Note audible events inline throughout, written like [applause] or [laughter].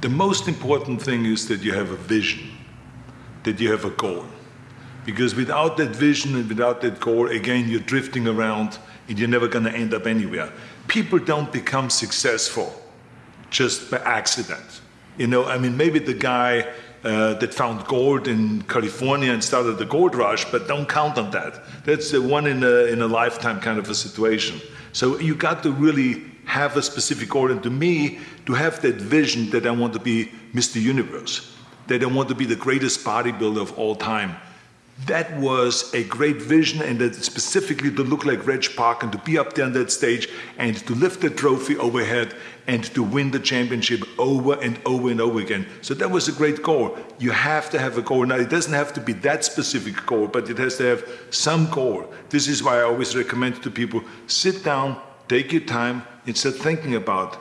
The most important thing is that you have a vision, that you have a goal. Because without that vision and without that goal, again, you're drifting around and you're never going to end up anywhere. People don't become successful just by accident. You know, I mean, maybe the guy uh, that found gold in California and started the gold rush, but don't count on that. That's the one in a, in a lifetime kind of a situation. So you got to really have a specific goal. And to me, to have that vision that I want to be Mr. Universe, that I want to be the greatest bodybuilder of all time, that was a great vision and that specifically to look like Reg Park and to be up there on that stage and to lift the trophy overhead and to win the championship over and over and over again. So that was a great goal. You have to have a goal. Now it doesn't have to be that specific goal, but it has to have some goal. This is why I always recommend to people, sit down, take your time start thinking about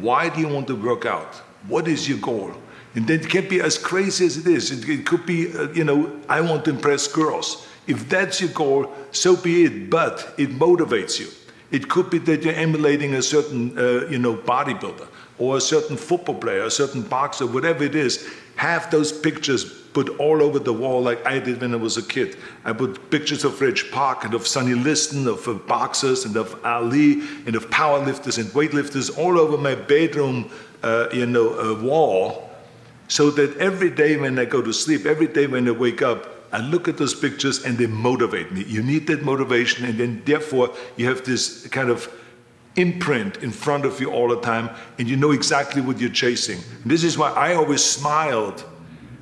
why do you want to work out? What is your goal? And then it can be as crazy as it is. It, it could be, uh, you know, I want to impress girls. If that's your goal, so be it, but it motivates you. It could be that you're emulating a certain, uh, you know, bodybuilder or a certain football player, a certain boxer, whatever it is. Have those pictures put all over the wall like I did when I was a kid. I put pictures of Reg Park and of Sonny Liston, of uh, boxers and of Ali and of powerlifters and weightlifters all over my bedroom, uh, you know, uh, wall so that every day when I go to sleep, every day when I wake up, I look at those pictures and they motivate me. You need that motivation, and then therefore you have this kind of imprint in front of you all the time, and you know exactly what you're chasing. And this is why I always smiled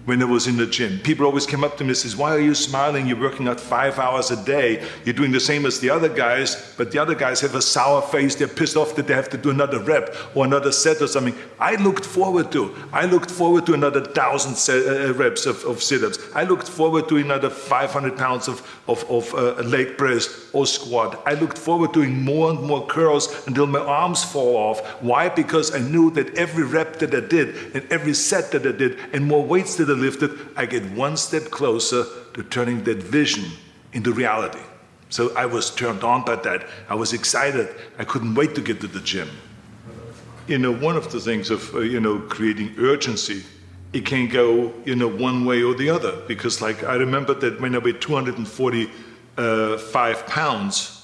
when I was in the gym. People always came up to me and says, why are you smiling? You're working out five hours a day. You're doing the same as the other guys, but the other guys have a sour face. They're pissed off that they have to do another rep or another set or something. I looked forward to. I looked forward to another thousand uh, reps of, of sit-ups. I looked forward to another 500 pounds of, of, of uh, leg press or squat. I looked forward to doing more and more curls until my arms fall off. Why? Because I knew that every rep that I did and every set that I did and more weights that I lifted, I get one step closer to turning that vision into reality. So I was turned on by that. I was excited. I couldn't wait to get to the gym. You know, one of the things of, uh, you know, creating urgency, it can go, you know, one way or the other. Because like, I remember that when I weighed 245 pounds,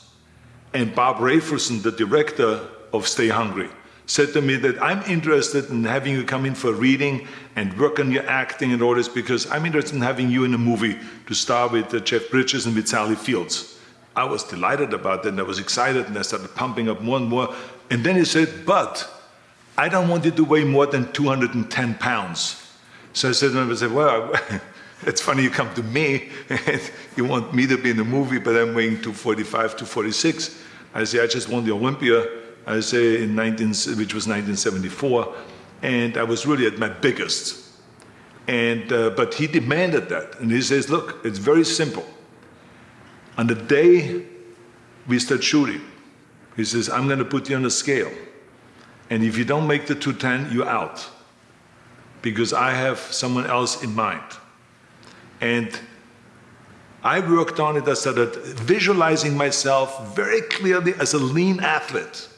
and Bob Rafelson, the director of Stay Hungry, said to me that I'm interested in having you come in for reading and work on your acting and all this because I'm interested in having you in a movie to star with uh, Jeff Bridges and with Sally Fields. I was delighted about that and I was excited and I started pumping up more and more. And then he said, but I don't want you to weigh more than 210 pounds. So I said to him, I said, well, [laughs] it's funny you come to me and [laughs] you want me to be in the movie, but I'm weighing 245, 246. I say, I just won the Olympia I say in 19, which was 1974, and I was really at my biggest. And, uh, but he demanded that. And he says, look, it's very simple. On the day we start shooting, he says, I'm going to put you on a scale. And if you don't make the 210, you're out. Because I have someone else in mind. And I worked on it. I started visualizing myself very clearly as a lean athlete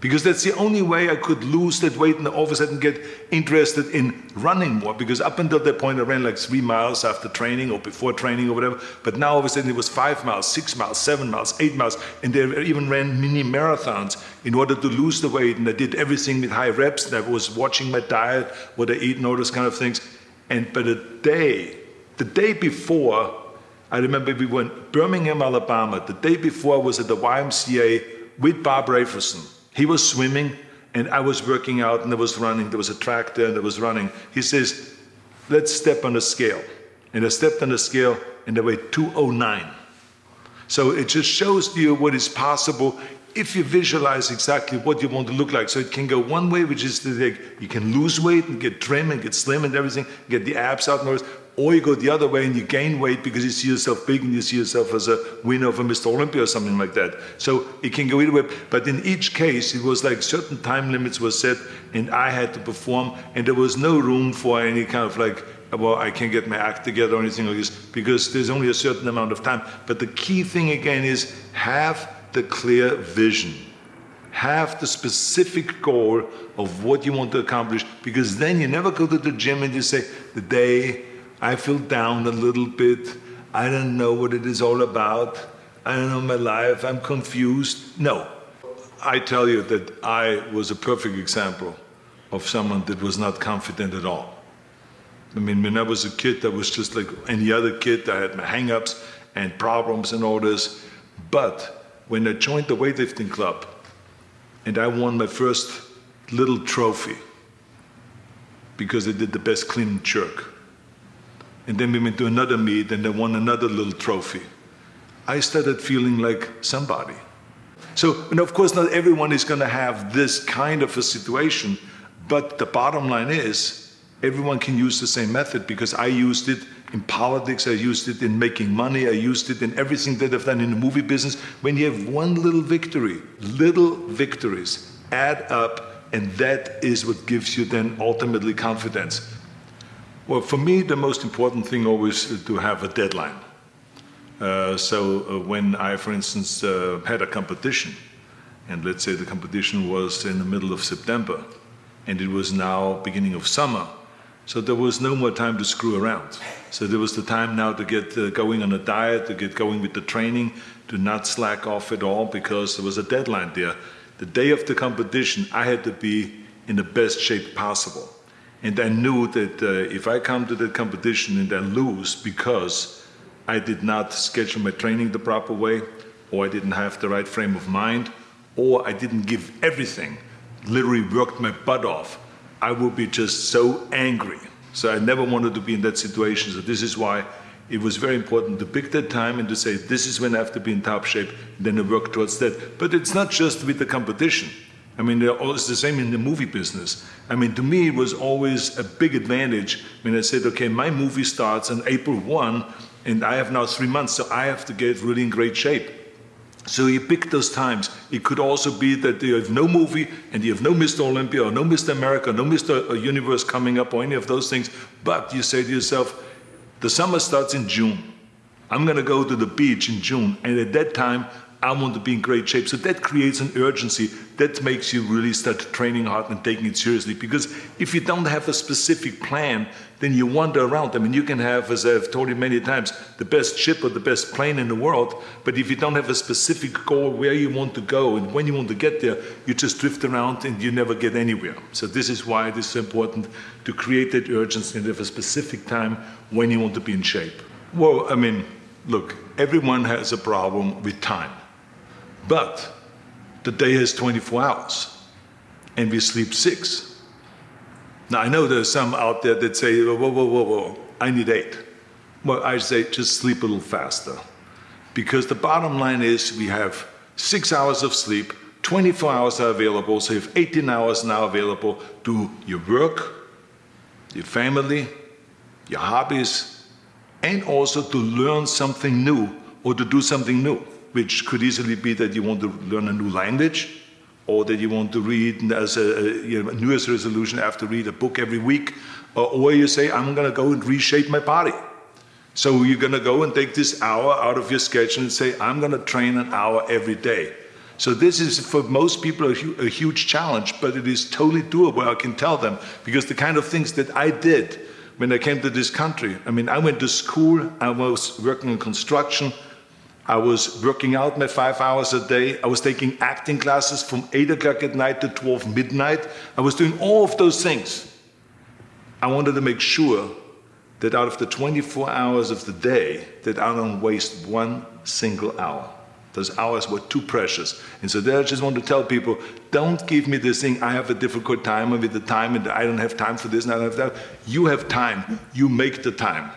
because that's the only way I could lose that weight and all of a sudden get interested in running more. Because up until that point, I ran like three miles after training or before training or whatever. But now all of a sudden it was five miles, six miles, seven miles, eight miles. And they even ran mini marathons in order to lose the weight. And I did everything with high reps. And I was watching my diet, what I eat, and all those kind of things. And by the day, the day before, I remember we went Birmingham, Alabama. The day before I was at the YMCA with Bob Rafelson he was swimming and I was working out and I was running. There was a track there and I was running. He says, let's step on the scale. And I stepped on the scale and I weighed 209. So it just shows you what is possible if you visualize exactly what you want to look like. So it can go one way, which is to that you can lose weight and get trim and get slim and everything, get the abs out and all this or you go the other way and you gain weight because you see yourself big and you see yourself as a winner of a Mr. Olympia or something like that. So it can go either way. But in each case, it was like certain time limits were set and I had to perform and there was no room for any kind of like, well, I can't get my act together or anything like this because there's only a certain amount of time. But the key thing again is have the clear vision. Have the specific goal of what you want to accomplish because then you never go to the gym and you say, the day I feel down a little bit, I don't know what it is all about, I don't know my life, I'm confused. No. I tell you that I was a perfect example of someone that was not confident at all. I mean, when I was a kid, I was just like any other kid. I had my hang-ups and problems and all this. But when I joined the weightlifting club and I won my first little trophy because I did the best clean jerk, and then we went to another meet and I won another little trophy, I started feeling like somebody. So, and of course, not everyone is going to have this kind of a situation, but the bottom line is everyone can use the same method because I used it in politics, I used it in making money, I used it in everything that I've done in the movie business. When you have one little victory, little victories add up, and that is what gives you then ultimately confidence. Well, for me, the most important thing always is to have a deadline. Uh, so uh, when I, for instance, uh, had a competition, and let's say the competition was in the middle of September, and it was now beginning of summer, so there was no more time to screw around. So there was the time now to get uh, going on a diet, to get going with the training, to not slack off at all because there was a deadline there. The day of the competition, I had to be in the best shape possible. And I knew that uh, if I come to the competition and I lose because I did not schedule my training the proper way, or I didn't have the right frame of mind, or I didn't give everything, literally worked my butt off, I would be just so angry. So I never wanted to be in that situation. So this is why it was very important to pick that time and to say, this is when I have to be in top shape, then I work towards that. But it's not just with the competition. I mean, it's the same in the movie business. I mean, to me, it was always a big advantage when I said, okay, my movie starts on April 1, and I have now three months, so I have to get really in great shape. So you pick those times. It could also be that you have no movie and you have no Mr. Olympia or no Mr. America, no Mr. Uh, Universe coming up or any of those things. But you say to yourself, the summer starts in June. I'm going to go to the beach in June. And at that time, I want to be in great shape. So that creates an urgency that makes you really start training hard and taking it seriously. Because if you don't have a specific plan, then you wander around. I mean, you can have, as I've told you many times, the best ship or the best plane in the world, but if you don't have a specific goal where you want to go and when you want to get there, you just drift around and you never get anywhere. So this is why it is so important to create that urgency and have a specific time when you want to be in shape. Well, I mean, look, everyone has a problem with time. But the day has 24 hours and we sleep six. Now, I know there's some out there that say, whoa, whoa, whoa, whoa, I need eight. Well, I say just sleep a little faster. Because the bottom line is we have six hours of sleep, 24 hours are available, so you have 18 hours now available to your work, your family, your hobbies, and also to learn something new or to do something new which could easily be that you want to learn a new language, or that you want to read as a, you know, New Year's resolution, I have to read a book every week, or, or you say, I'm going to go and reshape my body. So you're going to go and take this hour out of your schedule and say, I'm going to train an hour every day. So this is for most people a, hu a, huge challenge, but it is totally doable, I can tell them, because the kind of things that I did when I came to this country, I mean, I went to school, I was working in construction, I was working out my five hours a day. I was taking acting classes from 8 o'clock at night to 12 midnight. I was doing all of those things. I wanted to make sure that out of the 24 hours of the day, that I don't waste one single hour. Those hours were too precious. And so there I just want to tell people, don't give me this thing, I have a difficult time with the time and I don't have time for this and I don't have that. You have time, you make the time.